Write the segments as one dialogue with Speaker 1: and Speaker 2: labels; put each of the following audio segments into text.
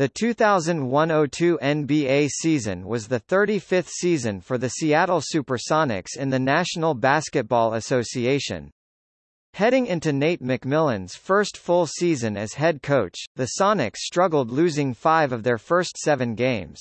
Speaker 1: The 2001-02 NBA season was the 35th season for the Seattle Supersonics in the National Basketball Association. Heading into Nate McMillan's first full season as head coach, the Sonics struggled losing five of their first seven games.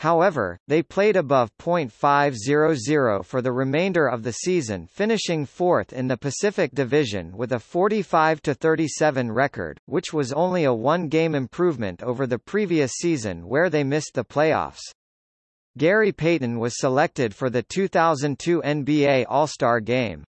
Speaker 1: However, they played above .500 for the remainder of the season finishing fourth in the Pacific Division with a 45-37 record, which was only a one-game improvement over the previous season where they missed the playoffs. Gary Payton was selected for the 2002 NBA All-Star Game.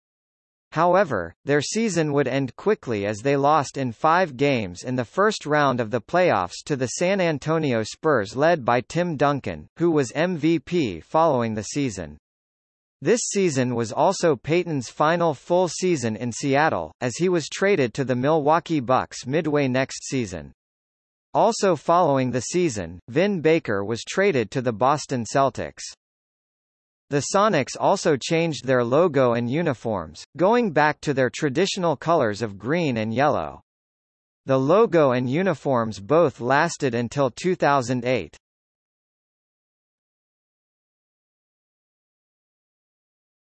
Speaker 1: However, their season would end quickly as they lost in five games in the first round of the playoffs to the San Antonio Spurs led by Tim Duncan, who was MVP following the season. This season was also Payton's final full season in Seattle, as he was traded to the Milwaukee Bucks midway next season. Also following the season, Vin Baker was traded to the Boston Celtics. The Sonics also changed their logo and uniforms, going back to their traditional colors of green and yellow. The logo and uniforms both lasted until 2008.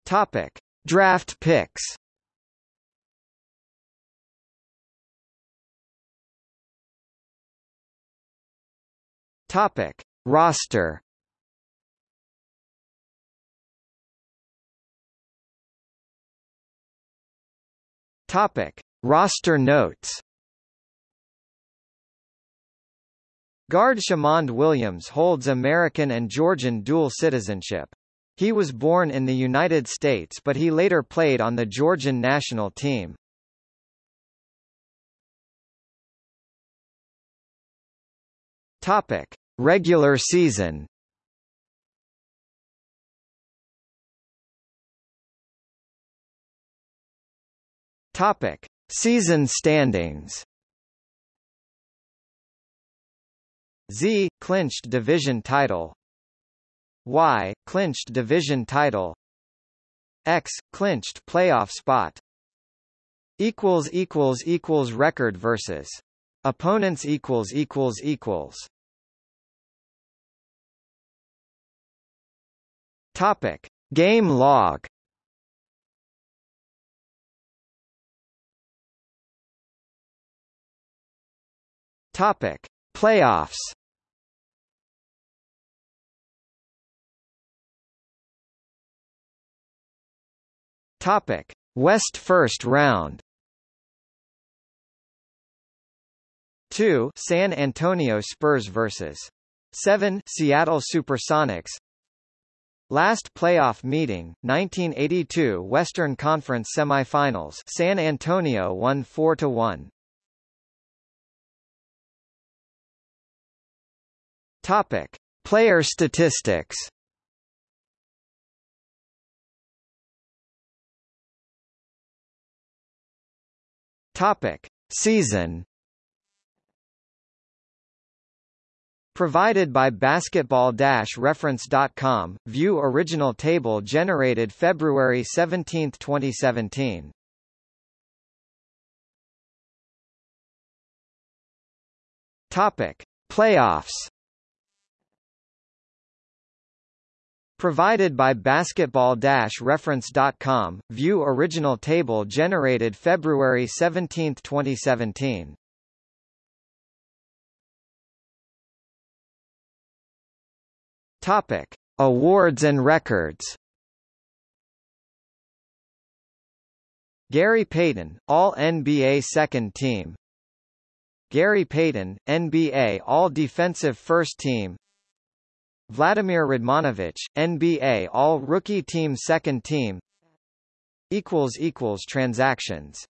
Speaker 1: Topic: Draft picks. Topic: Roster. Topic: Roster notes. Guard Shamond Williams holds American and Georgian dual citizenship. He was born in the United States but he later played on the Georgian national team. Topic: Regular season. Topic: Season standings. Z clinched division title. Y clinched division title. X clinched playoff spot. Equals equals equals record versus opponents equals equals equals. Topic: Game log. Topic: Playoffs. Topic: West First Round. 2 San Antonio Spurs vs. 7 Seattle Supersonics. Last playoff meeting, 1982 Western Conference Semifinals. San Antonio won 4 Topic: Player statistics. Topic: Season. Provided by basketball-reference.com, view original table generated February 17, 2017. Topic: Playoffs. Provided by basketball-reference.com, view original table generated February 17, 2017. Topic: Awards and records. Gary Payton, All-NBA Second Team. Gary Payton, NBA All-Defensive First Team. Vladimir Radmanovich, NBA All-Rookie Team Second Team Transactions